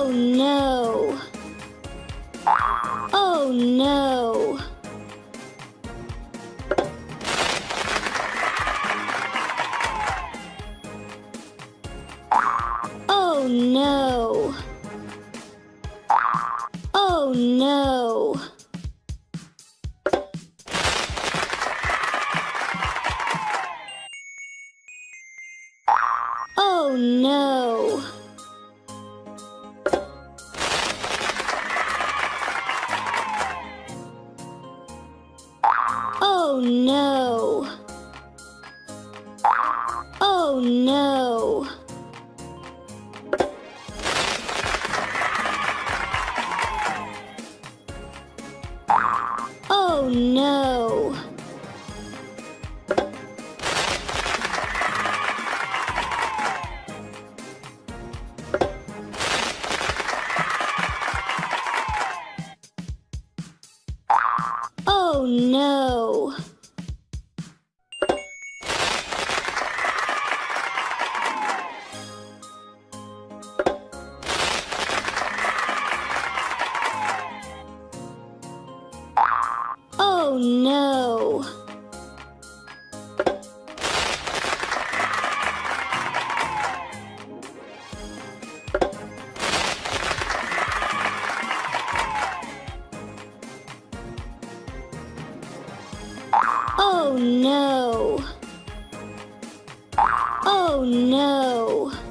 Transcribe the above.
Oh, no. Oh no. Oh no. Oh no. Oh no. Oh no. Oh no. Oh no. Oh no. No. Oh no. Oh no.